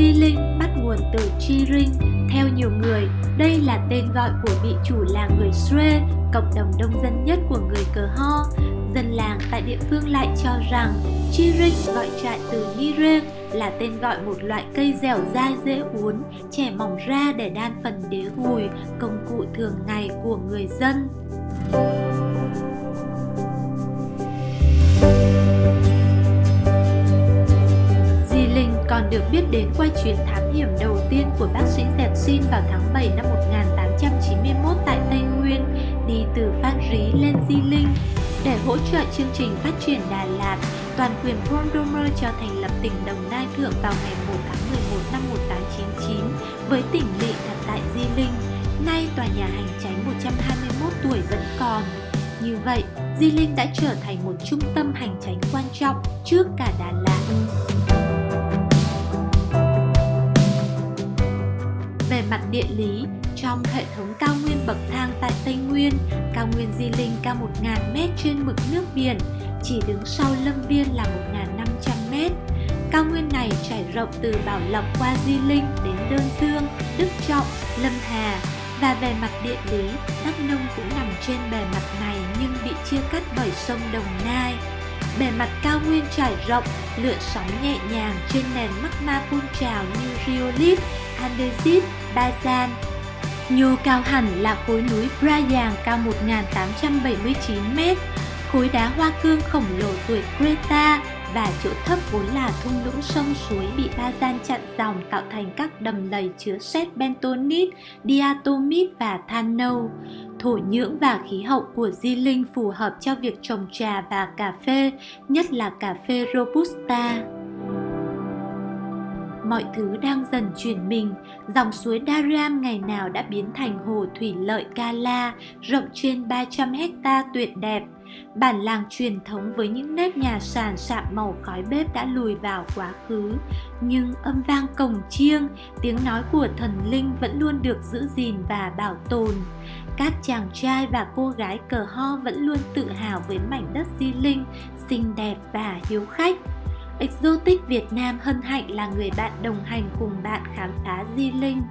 Jiling bắt nguồn từ Chi Ring. Theo nhiều người, đây là tên gọi của vị chủ làng người Sue, cộng đồng đông dân nhất của người Cờ Ho. Dân làng tại địa phương lại cho rằng Chi Ring gọi trại từ Nire là tên gọi một loại cây dẻo dai dễ uốn, trẻ mỏng ra để đan phần đế gùi, công cụ thường ngày của người dân. Biết đến qua chuyến thám hiểm đầu tiên của bác sĩ Dẹp Xin vào tháng 7 năm 1891 tại Tây Nguyên, đi từ Phan Rí lên Di Linh. Để hỗ trợ chương trình phát triển Đà Lạt, toàn quyền Pondomer cho thành lập tỉnh Đồng Nai Thượng vào ngày 1 tháng 11 năm 1899 với tỉnh lỵ đặt tại Di Linh. Nay tòa nhà hành tránh 121 tuổi vẫn còn. Như vậy, Di Linh đã trở thành một trung tâm hành tránh quan trọng trước cả Đà Lạt. Mặt địa lý, trong hệ thống cao nguyên bậc thang tại Tây Nguyên, cao nguyên Di Linh cao 1.000m trên mực nước biển, chỉ đứng sau Lâm Viên là 1.500m. Cao nguyên này trải rộng từ Bảo Lộc qua Di Linh đến Đơn Dương, Đức Trọng, Lâm Hà, và về mặt địa lý, Đắk Nông cũng nằm trên bề mặt này nhưng bị chia cắt bởi sông Đồng Nai. Bề mặt cao nguyên trải rộng, lượn sóng nhẹ nhàng trên nền magma phun trào như rhyolite, andesit, bazan. Nhô cao hẳn là khối núi Brayang cao 1.879m, khối đá hoa cương khổng lồ tuổi Creta và chỗ thấp vốn là thung lũng sông suối bị ba gian chặn dòng tạo thành các đầm lầy chứa sét bentonite, diatomite và than nâu. Thổ nhưỡng và khí hậu của Di Linh phù hợp cho việc trồng trà và cà phê, nhất là cà phê Robusta mọi thứ đang dần chuyển mình, dòng suối Dariam ngày nào đã biến thành hồ thủy lợi Kala, rộng trên 300 hecta tuyệt đẹp. Bản làng truyền thống với những nếp nhà sàn sạm màu khói bếp đã lùi vào quá khứ, nhưng âm vang cổng chiêng, tiếng nói của thần linh vẫn luôn được giữ gìn và bảo tồn. Các chàng trai và cô gái cờ ho vẫn luôn tự hào với mảnh đất di linh, xinh đẹp và hiếu khách. Exotic Việt Nam hân hạnh là người bạn đồng hành cùng bạn khám phá Di Linh.